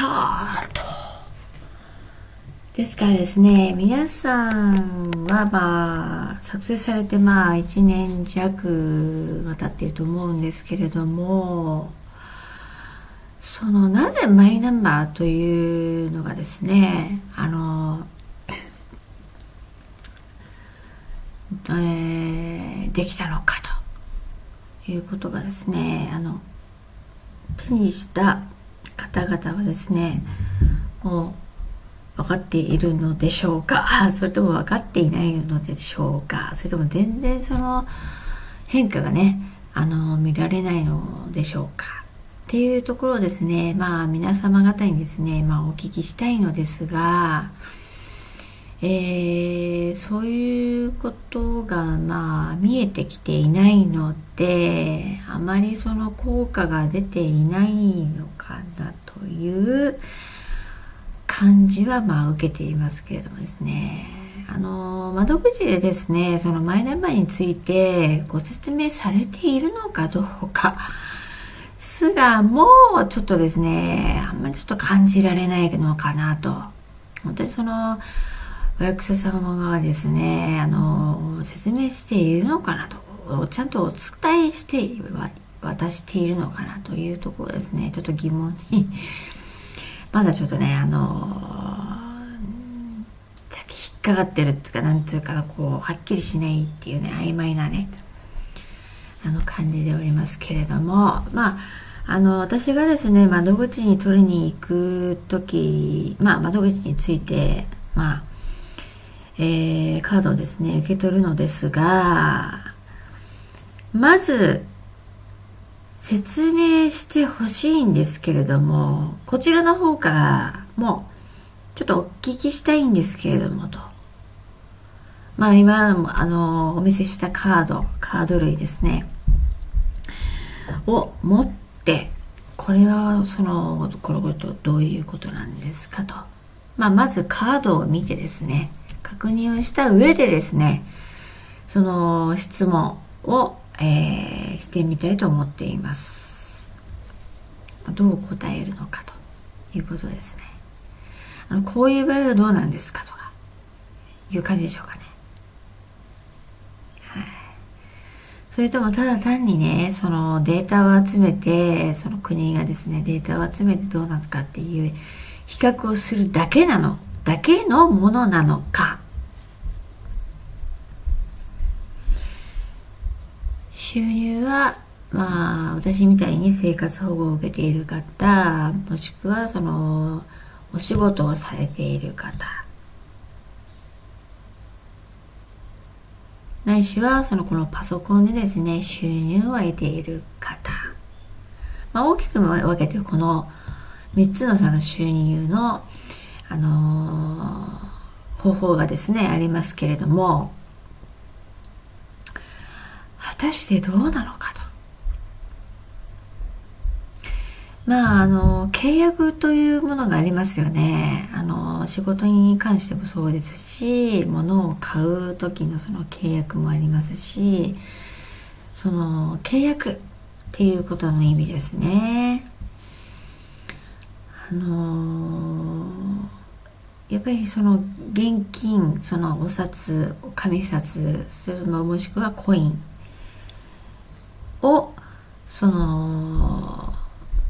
タート。ですからですね皆さんはまあ作成されてまあ1年弱は経ってると思うんですけれどもそのなぜマイナンバーというのがですねあの、えー、できたのかということがですねあの手にした方々はですねもう分かっているのでしょうか？それとも分かっていないのでしょうか？それとも全然その変化がねあの見られないのでしょうか？っていうところをですねまあ皆様方にですね、まあ、お聞きしたいのですが、えー、そういうことがまあ見えてきていないのであまりその効果が出ていないのかなという感じはまあ受けていますけれどもですね。あの窓口でですねそのマイナンバーについてご説明されているのかどうかすらもちょっとですねあんまりちょっと感じられないのかなと。本当にそのお役所様がですねあの説明しているのかなと。ちゃんとお伝えして渡しているのかなというところですね。ちょっと疑問に。まだちょっとねあのさっき引っかかってるっていうかなんていうかこうはっきりしないっていうね曖昧なねあの感じでおりますけれども。まああの私がですね窓口に取りに行く時まあ窓口についてまあえー、カードをですね受け取るのですがまず説明してほしいんですけれどもこちらの方からもうちょっとお聞きしたいんですけれどもと。まあ今あのお見せしたカードカード類ですね。を持ってこれはそのこれとどういうことなんですかと、まあ、まずカードを見てですね。確認をした上でですねその質問を、えー、してみたいと思っています。どう答えるのかということですね。あのこういう場合はどうなんですかとかいう感じでしょうかね。それともただ単にねそのデータを集めてその国がですねデータを集めてどうなのかっていう比較をするだけなの。だけのものなのか。収入はまあ私みたいに生活保護を受けている方もしくはそのお仕事をされている方。ないしはそのこのパソコンでですね収入を得ている方、まあ、大きく分けてこの3つのその収入の、あのー、方法がですねありますけれども果たしてどうなのかと。まああの契約というものがありますよね。あの仕事に関してもそうですし物を買う時のその契約もありますしその契約っていうことの意味ですね。あのやっぱりその現金そのお札紙札それももしくはコイン。をその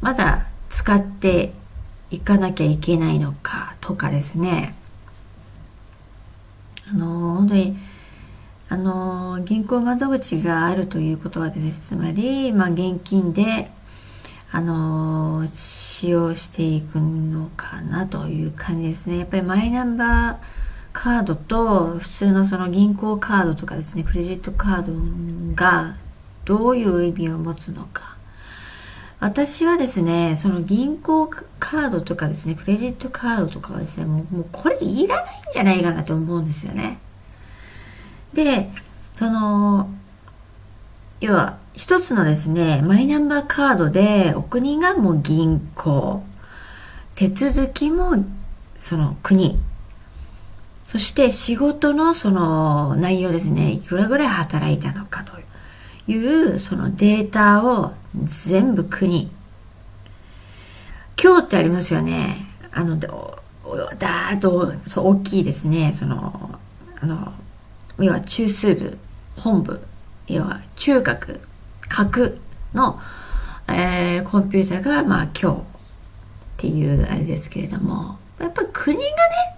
まだ使っていかなきゃいけないのかとかですね。あの本当にあの銀行窓口があるということはですねつまり、まあ、現金であの使用していくのかなという感じですねやっぱりマイナンバーカードと普通のその銀行カードとかですねクレジットカードがどういう意味を持つのか私はですねその銀行カードとかですねクレジットカードとかはですねもうもうこれいらないんじゃないかなと思うんですよね。でその要は一つのですねマイナンバーカードでお国がもう銀行。手続きもその国。そして仕事のその内容ですね。いくらぐらい働いたのかというそのデータを全部国。今日ってありますよね。あのだーっとそう大きいですね。そのあの要は中枢部本部。要は中核。核の、えー、コンピューターがまあ今日っていうあれですけれどもやっぱり国がね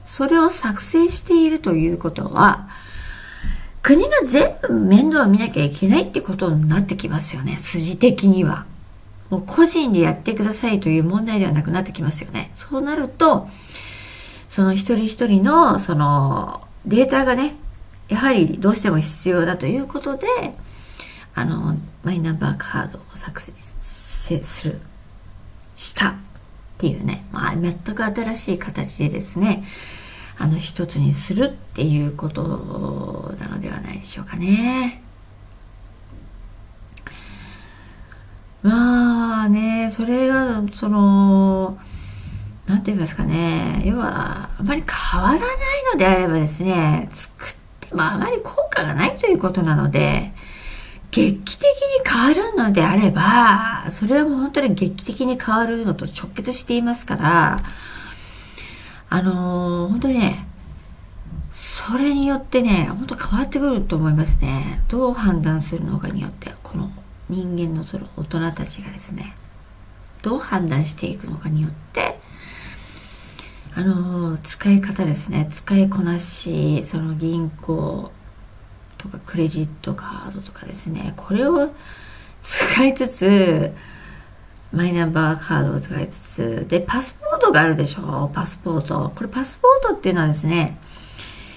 それを作成しているということは国が全部面倒を見なきゃいけないってことになってきますよね筋的には。もう個人でやってくださいという問題ではなくなってきますよね。そうなるとその一人一人のそのデータがねやはりどうしても必要だということであのマイナンバーカードを作成するしたっていうね、まあ、全く新しい形でですねあの一つにするっていうことなのではないでしょうかね。まあねそれがその何て言いますかね要はあまり変わらないのであればですね作ってもあまり効果がないということなので劇的に変わるのであればそれはもう本当に劇的に変わるのと直結していますからあのー、本当にねそれによってね本当変わってくると思いますね。どう判断するのかによってこの人間のその大人たちがですねどう判断していくのかによってあの使い方ですね。使いこなしその銀行とかクレジットカードとかですね。これを使いつつマイナンバーカードを使いつつ。でパスポートがあるでしょ？パスポート。これパスポートっていうのはですね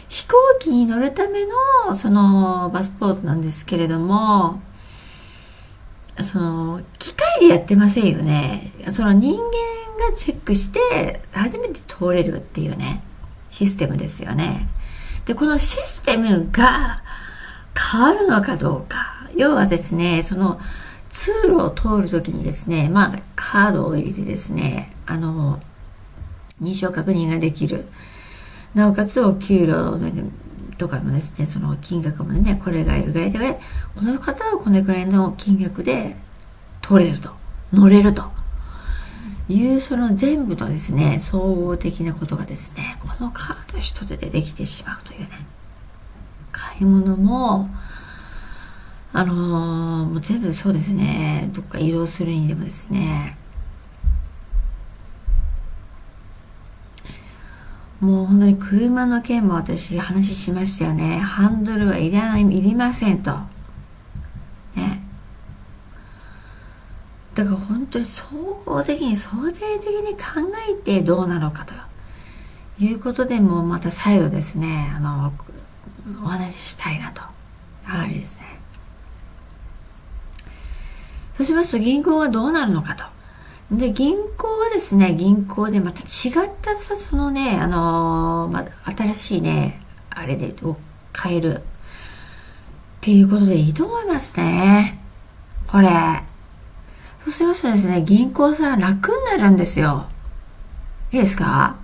飛行機に乗るためのそのパスポートなんですけれどもその機械でやってませんよね。その人間がチェックして初めて通れるっていうねシステムですよね。でこのシステムが変わるのかどうか。要はですねその通路を通る時にですねまあカードを入れてですねあの認証確認ができる。なおかつお給料とかもですねその金額もねこれがいるぐらいでこの方はこれぐらいの金額で取れると乗れると。いうその全部のですね総合的なことがですねこのカード一つでできてしまうというね。買い物もあのー、もう全部そうですねどっか移動するにでもですねもう本当に車の件も私話しましたよね。ハンドルはいらない、いりませんと。ね。だから本当に総合的に想定的に考えてどうなのかということでもまた再度ですね、あの、お話ししたいなと。やはりですね。そうしますと銀行がどうなるのかと。で、銀行はですね、銀行でまた違ったさ、そのね、あのー、まあ、新しいね、あれで、を変える。っていうことでいいと思いますね。これ。そうしますとですね、銀行さん楽になるんですよ。いいですか？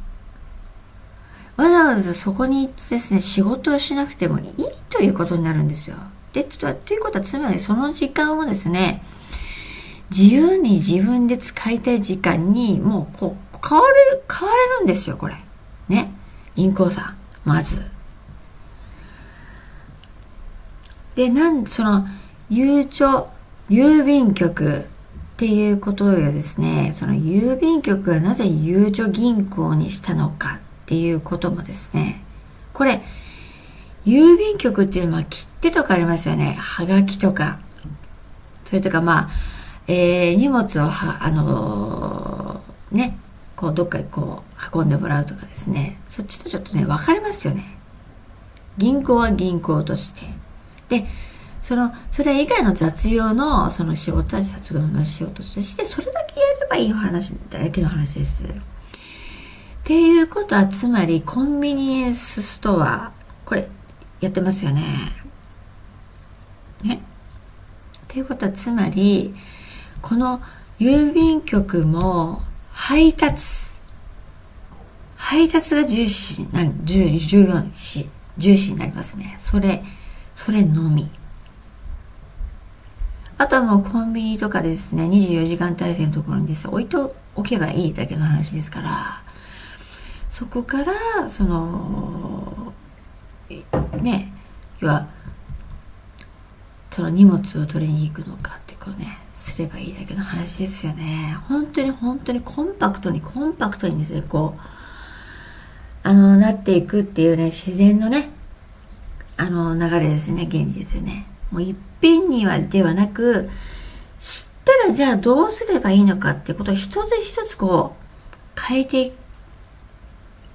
わざわざそこに行ってですね、仕事をしなくてもいいということになるんですよ。で、とということは、つまりその時間をですね、自由に自分で使いたい時間にもうこう変わる変われるんですよこれ。ね。銀行さんまず。でなんそのゆうちょ郵便局っていうことでですねその郵便局がなぜゆうちょ銀行にしたのかっていうこともですね。これ郵便局っていうのは切手とかありますよね。はがきとか。それとかまあえー、荷物をはあのー、ねこうどっかにこう運んでもらうとかですね。そっちとちょっとね分かれますよね。銀行は銀行として。でそのそれ以外の雑用のその仕事は雑用の仕事としてそれだけやればいい話だけの話です。っていうことはつまりコンビニエンスストアこれやってますよね。ね。っていうことはつまりこの郵便局も配達。配達が重視な重重要視重視になりますね。それそれのみ。あとはもうコンビニとかですね24時間体制のところにですね置いと置けばいいだけの話ですから。そこからそのね要はその荷物を取りに行くのかってこうねすればいいだけの話ですよね。本当に本当にコンパクトにコンパクトにですねこうあのなっていくっていうね自然のねあの流れですね現実よね。もういっぺんにはではなく知ったらじゃあどうすればいいのかってことを一つ一つこう変えていく。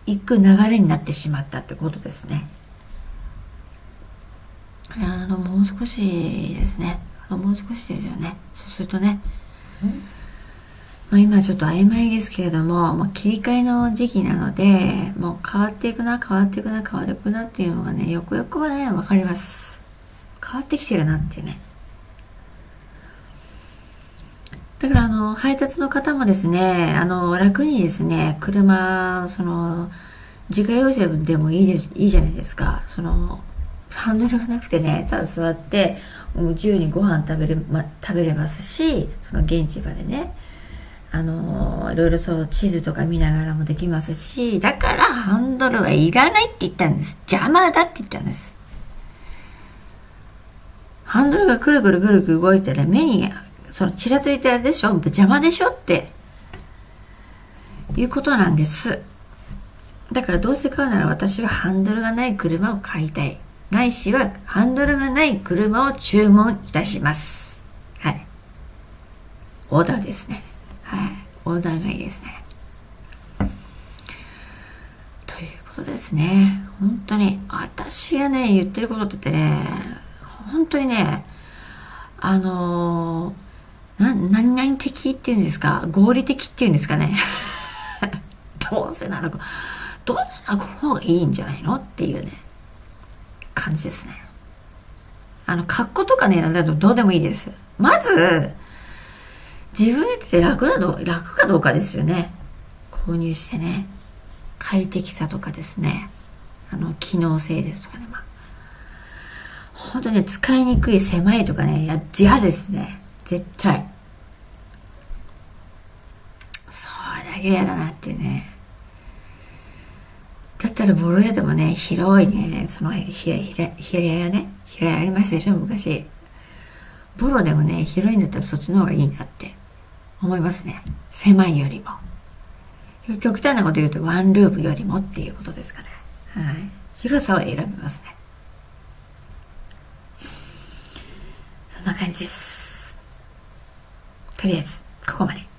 流れになってしまったってことですね。あのもう少しですね。あのもう少しですよね。そうするとね、まあ、今ちょっと曖昧ですけれども、まあ、切り替えの時期なのでもう変わっていくな変わっていくな変わっていくなっていうのがねよくよくはね分かります。変わってきてるなっていうねだからあの配達の方もですねあの楽にですね車その自家用車でもいいですいいじゃないですか。そのハンドルがなくてねただ座って自由にご飯食べれ,、ま、食べれますしその現地場でね。あのいろいろそう地図とか見ながらもできますしだからハンドルはいらないって言ったんです。邪魔だって言ったんです。ハンドルがくるくるくるくる動いたら目にそのちらついてあるでしょ？邪魔でしょっていうことなんですだからどうせ買うなら私はハンドルがない車を買いたいないしはハンドルがない車を注文いたします。はい。オーダーですね。はい。オーダーがいいですね。ということですね。本当に、私がね、言ってることってね、本当にね、あのー、な、何々的っていうんですか？合理的っていうんですかね？どうせなら、どうせならこの方がいいんじゃないの？っていうね。感じですね。あの、格好とかね、だとどうでもいいです。まず、自分にとって楽なの、楽かどうかですよね。購入してね。快適さとかですね。あの、機能性ですとかね。まあ、本当に使いにくい狭いとかね、いや、嫌ですね。絶対。それだけ嫌だなっていうね。だったらボロ屋でもね、広いね、その平屋ね、平屋ありましたでしょ、昔。ボロでもね、広いんだったらそっちの方がいいなって思いますね。狭いよりも。極端なこと言うとワンルームよりもっていうことですかね。はい。広さを選びますね。そんな感じです。とりあえず、ここまで。